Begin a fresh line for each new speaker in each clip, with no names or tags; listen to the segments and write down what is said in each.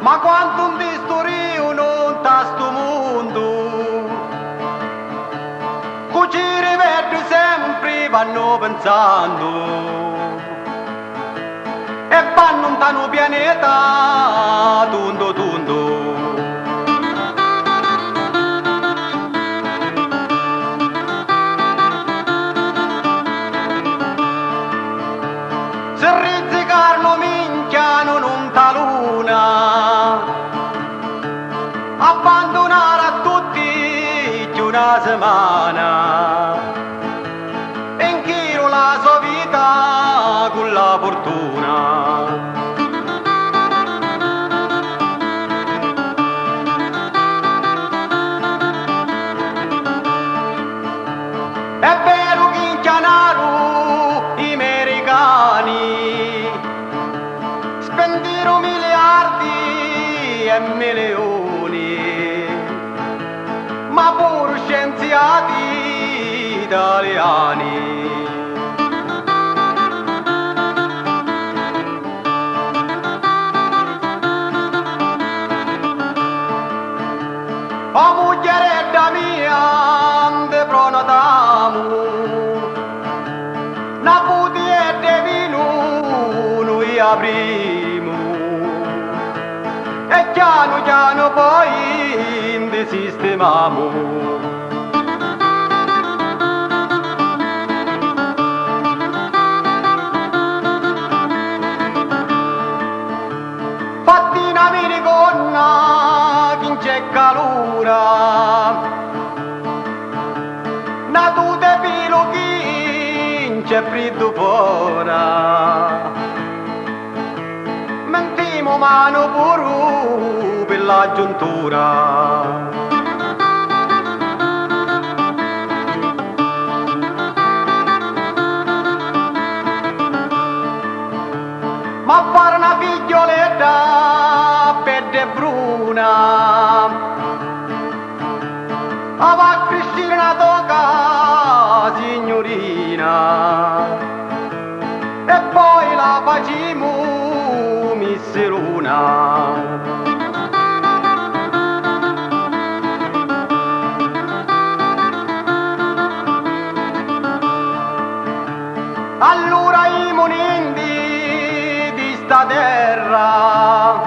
Ma quanto un distorio non sta sto mondo Cuci rivedo sempre vanno pensando. E vanno un tano pianeta tundo tundo Se una settimana in chilo la sua vita con la fortuna italiani. O muglieredda mia, de pronotamu, na puti e de vinu, noi aprimu. E piano piano poi indesistemamu. Calura Na tu te pilo chi c'è fora Mentimo mano puru per la giuntura. Ma fare una figlioletta pelle bruna allora i monindi di sta terra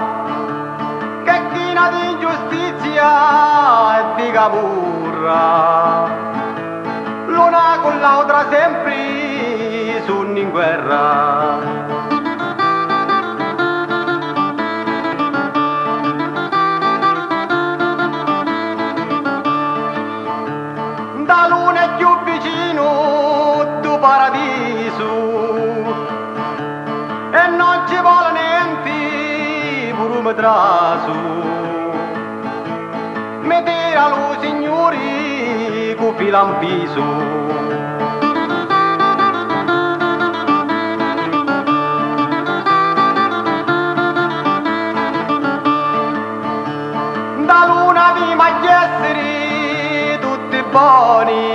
che china di ingiustizia e di camurra l'una con l'altra sempre sono in guerra paradiso e non ci vuole niente pure trasu. Mi tira lo signori con filampiso da luna di maggiestri tutti buoni.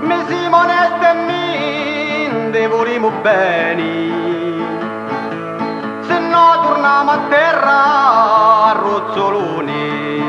Mi si mi devoriamo bene. Se no torniamo a terra a rozzoloni